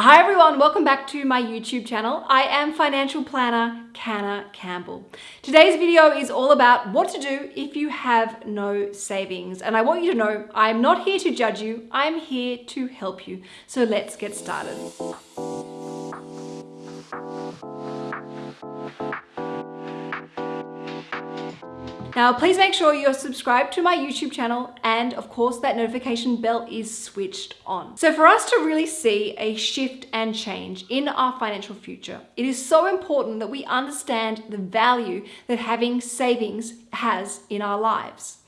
Hi everyone, welcome back to my YouTube channel. I am financial planner Canna Campbell. Today's video is all about what to do if you have no savings. And I want you to know I'm not here to judge you, I'm here to help you. So let's get started. Now, please make sure you're subscribed to my YouTube channel and of course that notification bell is switched on. So for us to really see a shift and change in our financial future, it is so important that we understand the value that having savings has in our lives.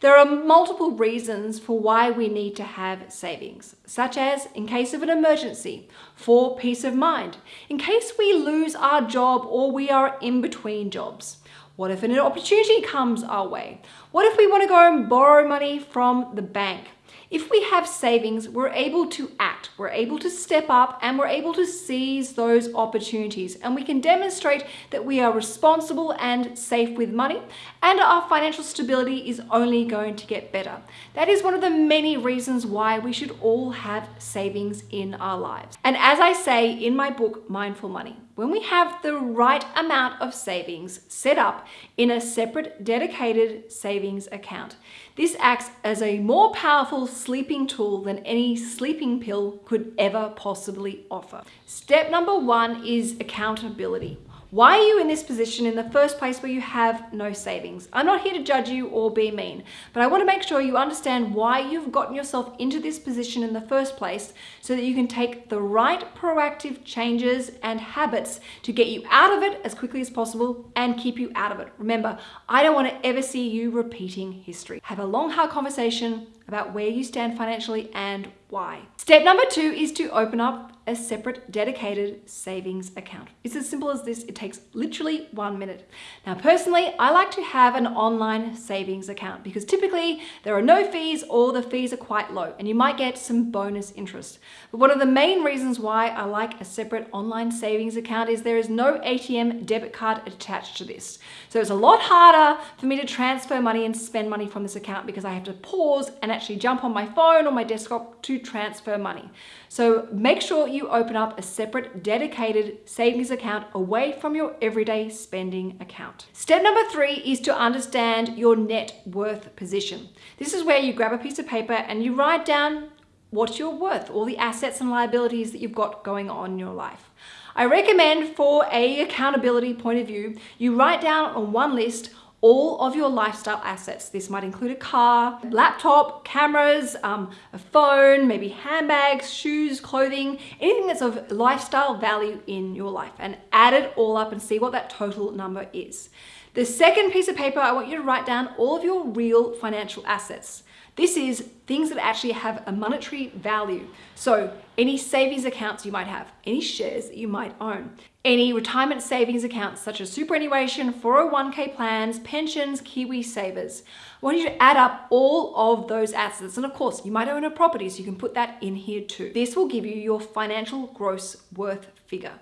There are multiple reasons for why we need to have savings, such as in case of an emergency, for peace of mind, in case we lose our job or we are in between jobs, what if an opportunity comes our way? What if we want to go and borrow money from the bank? If we have savings, we're able to act, we're able to step up and we're able to seize those opportunities and we can demonstrate that we are responsible and safe with money and our financial stability is only going to get better. That is one of the many reasons why we should all have savings in our lives. And as I say in my book, Mindful Money, when we have the right amount of savings set up in a separate dedicated savings account. This acts as a more powerful sleeping tool than any sleeping pill could ever possibly offer. Step number one is accountability. Why are you in this position in the first place where you have no savings? I'm not here to judge you or be mean, but I want to make sure you understand why you've gotten yourself into this position in the first place so that you can take the right proactive changes and habits to get you out of it as quickly as possible and keep you out of it. Remember, I don't want to ever see you repeating history. Have a long, hard conversation about where you stand financially and why. Step number two is to open up a separate dedicated savings account. It's as simple as this. It takes literally one minute. Now, personally, I like to have an online savings account because typically there are no fees or the fees are quite low and you might get some bonus interest. But one of the main reasons why I like a separate online savings account is there is no ATM debit card attached to this. So it's a lot harder for me to transfer money and spend money from this account because I have to pause and actually jump on my phone or my desktop to transfer money. So make sure you open up a separate dedicated savings account away from your everyday spending account. Step number three is to understand your net worth position. This is where you grab a piece of paper and you write down what you're worth, all the assets and liabilities that you've got going on in your life. I recommend for a accountability point of view, you write down on one list all of your lifestyle assets. This might include a car, laptop, cameras, um, a phone, maybe handbags, shoes, clothing, anything that's of lifestyle value in your life and add it all up and see what that total number is. The second piece of paper, I want you to write down all of your real financial assets. This is things that actually have a monetary value. So any savings accounts you might have, any shares that you might own, any retirement savings accounts such as superannuation, 401k plans, pensions, Kiwi savers. I want you to add up all of those assets. And of course, you might own a property, so you can put that in here too. This will give you your financial gross worth figure.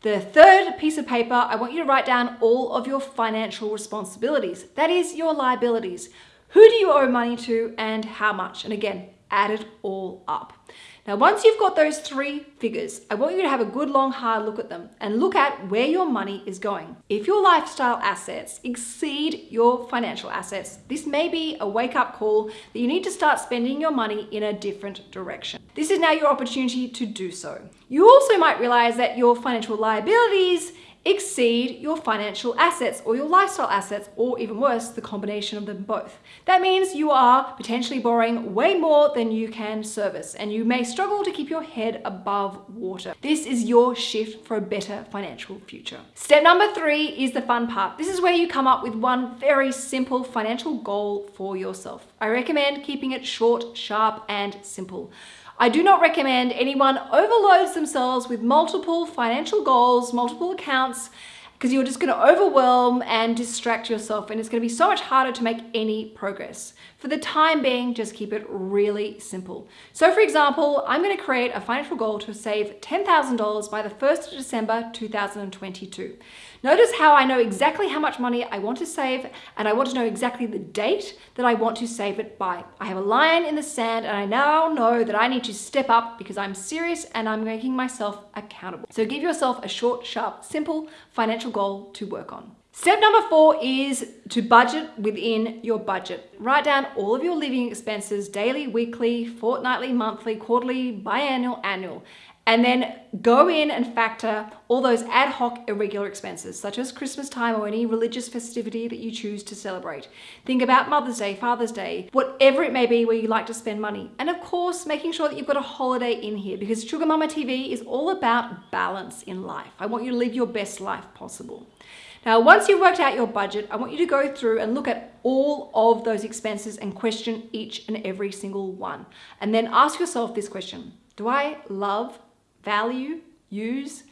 The third piece of paper, I want you to write down all of your financial responsibilities. That is your liabilities. Who do you owe money to and how much? And again, add it all up. Now, once you've got those three figures, I want you to have a good long hard look at them and look at where your money is going. If your lifestyle assets exceed your financial assets, this may be a wake up call that you need to start spending your money in a different direction. This is now your opportunity to do so. You also might realize that your financial liabilities exceed your financial assets or your lifestyle assets, or even worse, the combination of them both. That means you are potentially borrowing way more than you can service, and you may struggle to keep your head above water. This is your shift for a better financial future. Step number three is the fun part. This is where you come up with one very simple financial goal for yourself. I recommend keeping it short, sharp, and simple. I do not recommend anyone overloads themselves with multiple financial goals, multiple accounts, because you're just going to overwhelm and distract yourself and it's going to be so much harder to make any progress. For the time being, just keep it really simple. So for example, I'm gonna create a financial goal to save $10,000 by the 1st of December 2022. Notice how I know exactly how much money I want to save and I want to know exactly the date that I want to save it by. I have a line in the sand and I now know that I need to step up because I'm serious and I'm making myself accountable. So give yourself a short, sharp, simple financial goal to work on. Step number four is to budget within your budget. Write down all of your living expenses, daily, weekly, fortnightly, monthly, quarterly, biannual, annual, and then go in and factor all those ad hoc irregular expenses, such as Christmas time or any religious festivity that you choose to celebrate. Think about Mother's Day, Father's Day, whatever it may be where you like to spend money. And of course, making sure that you've got a holiday in here because Sugar Mama TV is all about balance in life. I want you to live your best life possible. Now, once you've worked out your budget, I want you to go through and look at all of those expenses and question each and every single one. And then ask yourself this question, do I love value, use,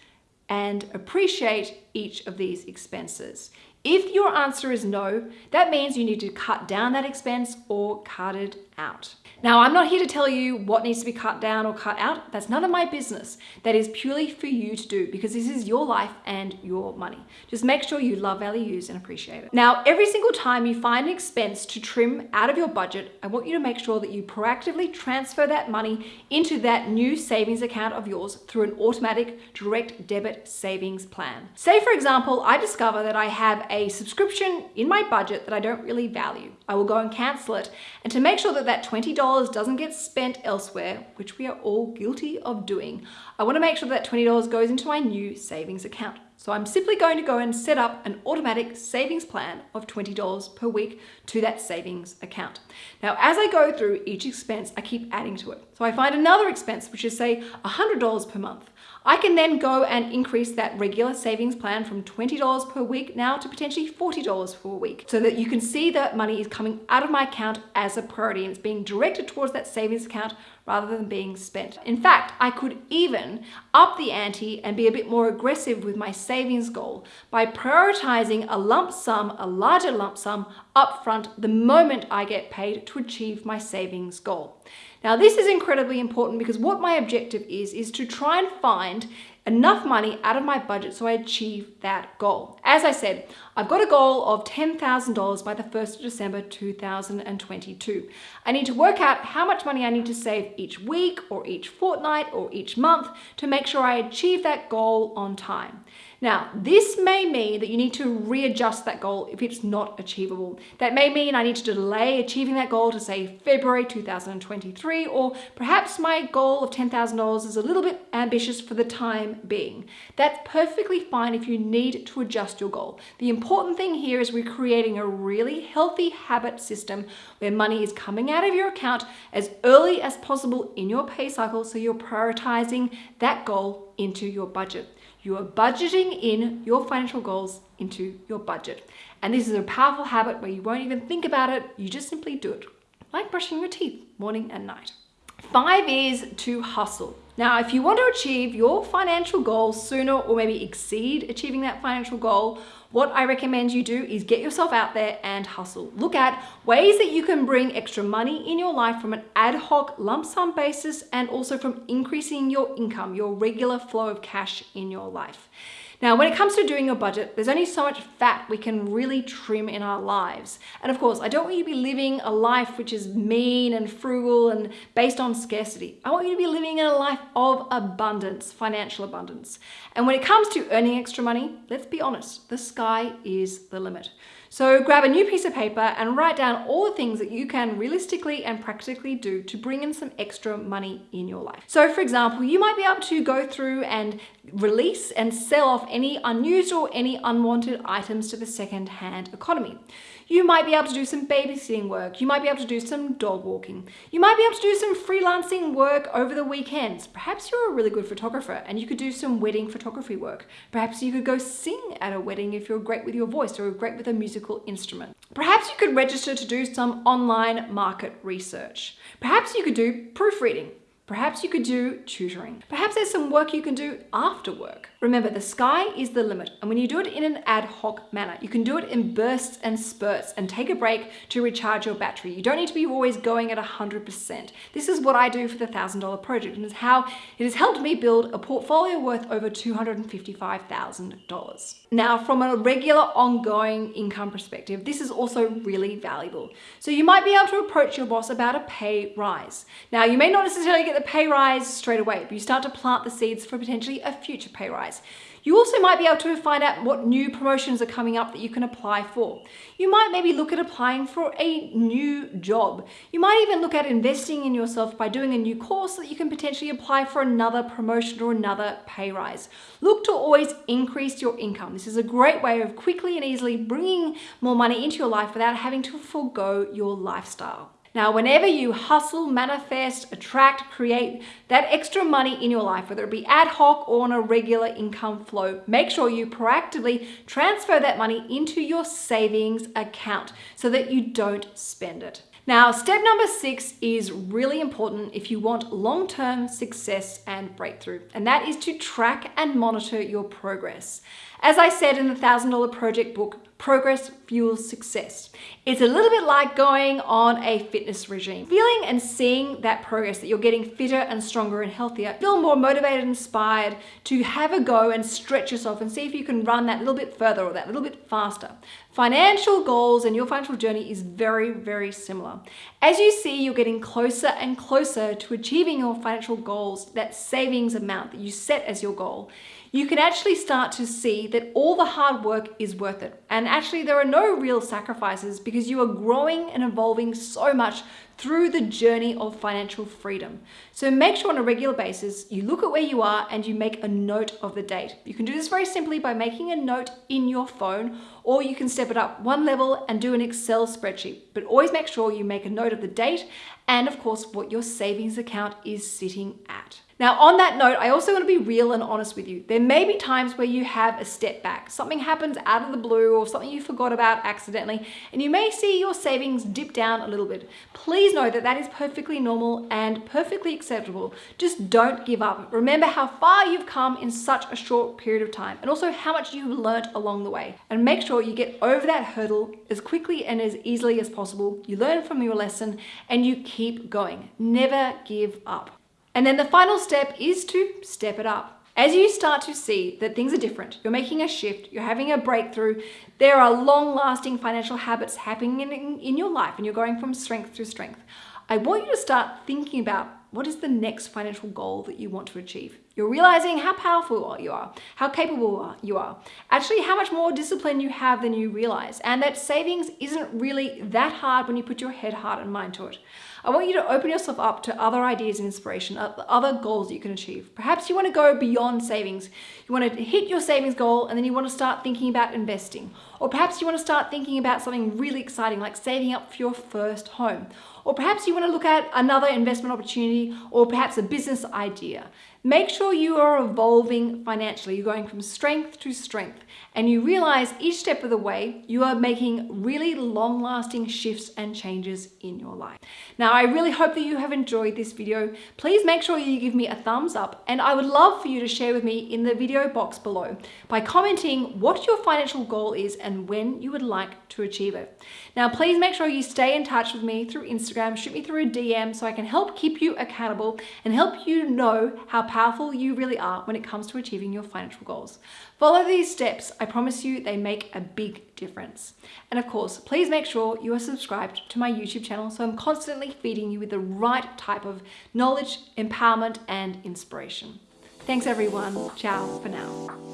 and appreciate each of these expenses. If your answer is no, that means you need to cut down that expense or cut it out. Now, I'm not here to tell you what needs to be cut down or cut out. That's none of my business. That is purely for you to do because this is your life and your money. Just make sure you love, value, use, and appreciate it. Now, every single time you find an expense to trim out of your budget, I want you to make sure that you proactively transfer that money into that new savings account of yours through an automatic direct debit savings plan. Say, for example, I discover that I have a subscription in my budget that I don't really value. I will go and cancel it. And to make sure that that $20 doesn't get spent elsewhere, which we are all guilty of doing, I wanna make sure that $20 goes into my new savings account. So I'm simply going to go and set up an automatic savings plan of $20 per week to that savings account. Now, as I go through each expense, I keep adding to it. So I find another expense, which is say $100 per month. I can then go and increase that regular savings plan from $20 per week now to potentially $40 per week so that you can see that money is coming out of my account as a priority and it's being directed towards that savings account rather than being spent. In fact, I could even up the ante and be a bit more aggressive with my savings goal by prioritizing a lump sum, a larger lump sum upfront the moment I get paid to achieve my savings goal. Now this is incredibly important because what my objective is, is to try and find enough money out of my budget so I achieve that goal. As I said, I've got a goal of $10,000 by the 1st of December 2022. I need to work out how much money I need to save each week or each fortnight or each month to make sure I achieve that goal on time. Now, this may mean that you need to readjust that goal if it's not achievable. That may mean I need to delay achieving that goal to say February 2023, or perhaps my goal of $10,000 is a little bit ambitious for the time being. That's perfectly fine if you need to adjust your goal. The important thing here is we're creating a really healthy habit system where money is coming out of your account as early as possible in your pay cycle so you're prioritizing that goal into your budget. You are budgeting in your financial goals into your budget. And this is a powerful habit where you won't even think about it, you just simply do it, like brushing your teeth morning and night. Five is to hustle. Now, if you want to achieve your financial goals sooner or maybe exceed achieving that financial goal, what I recommend you do is get yourself out there and hustle. Look at ways that you can bring extra money in your life from an ad hoc lump sum basis and also from increasing your income, your regular flow of cash in your life. Now, when it comes to doing your budget, there's only so much fat we can really trim in our lives. And of course, I don't want you to be living a life which is mean and frugal and based on scarcity. I want you to be living in a life of abundance, financial abundance. And when it comes to earning extra money, let's be honest, the sky is the limit. So grab a new piece of paper and write down all the things that you can realistically and practically do to bring in some extra money in your life. So for example, you might be able to go through and release and sell off any unused or any unwanted items to the second-hand economy. You might be able to do some babysitting work. You might be able to do some dog walking. You might be able to do some freelancing work over the weekends. Perhaps you're a really good photographer and you could do some wedding photography work. Perhaps you could go sing at a wedding if you're great with your voice or great with a musical instrument. Perhaps you could register to do some online market research. Perhaps you could do proofreading. Perhaps you could do tutoring. Perhaps there's some work you can do after work. Remember, the sky is the limit. And when you do it in an ad hoc manner, you can do it in bursts and spurts and take a break to recharge your battery. You don't need to be always going at 100%. This is what I do for the $1,000 project and is how it has helped me build a portfolio worth over $255,000. Now, from a regular ongoing income perspective, this is also really valuable. So you might be able to approach your boss about a pay rise. Now, you may not necessarily get the pay rise straight away, but you start to plant the seeds for potentially a future pay rise. You also might be able to find out what new promotions are coming up that you can apply for. You might maybe look at applying for a new job. You might even look at investing in yourself by doing a new course that you can potentially apply for another promotion or another pay rise. Look to always increase your income. This is a great way of quickly and easily bringing more money into your life without having to forego your lifestyle. Now, whenever you hustle, manifest, attract, create that extra money in your life, whether it be ad hoc or on a regular income flow, make sure you proactively transfer that money into your savings account so that you don't spend it. Now, step number six is really important if you want long-term success and breakthrough, and that is to track and monitor your progress. As I said in the $1,000 project book, progress fuels success. It's a little bit like going on a fitness regime. Feeling and seeing that progress, that you're getting fitter and stronger and healthier, feel more motivated and inspired to have a go and stretch yourself and see if you can run that little bit further or that little bit faster. Financial goals and your financial journey is very, very similar. As you see, you're getting closer and closer to achieving your financial goals, that savings amount that you set as your goal you can actually start to see that all the hard work is worth it. And actually there are no real sacrifices because you are growing and evolving so much through the journey of financial freedom. So make sure on a regular basis, you look at where you are and you make a note of the date. You can do this very simply by making a note in your phone, or you can step it up one level and do an Excel spreadsheet. But always make sure you make a note of the date and of course what your savings account is sitting at. Now, on that note, I also want to be real and honest with you. There may be times where you have a step back. Something happens out of the blue or something you forgot about accidentally, and you may see your savings dip down a little bit. Please know that that is perfectly normal and perfectly acceptable. Just don't give up. Remember how far you've come in such a short period of time and also how much you've learnt along the way. And make sure you get over that hurdle as quickly and as easily as possible. You learn from your lesson and you keep going. Never give up. And then the final step is to step it up. As you start to see that things are different, you're making a shift, you're having a breakthrough, there are long lasting financial habits happening in, in, your life and you're going from strength to strength. I want you to start thinking about what is the next financial goal that you want to achieve. You're realizing how powerful you are, how capable you are, actually how much more discipline you have than you realize, and that savings isn't really that hard when you put your head, heart, and mind to it. I want you to open yourself up to other ideas and inspiration, other goals you can achieve. Perhaps you want to go beyond savings. You want to hit your savings goal and then you want to start thinking about investing. Or perhaps you want to start thinking about something really exciting like saving up for your first home. Or perhaps you want to look at another investment opportunity or perhaps a business idea. Make sure you are evolving financially. You're going from strength to strength and you realize each step of the way you are making really long lasting shifts and changes in your life. Now, I really hope that you have enjoyed this video. Please make sure you give me a thumbs up and I would love for you to share with me in the video box below by commenting what your financial goal is and when you would like to achieve it. Now, please make sure you stay in touch with me through Instagram, shoot me through a DM so I can help keep you accountable and help you know how powerful you really are when it comes to achieving your financial goals. Follow these steps. I promise you they make a big difference. And of course, please make sure you are subscribed to my YouTube channel so I'm constantly feeding you with the right type of knowledge, empowerment, and inspiration. Thanks everyone. Ciao for now.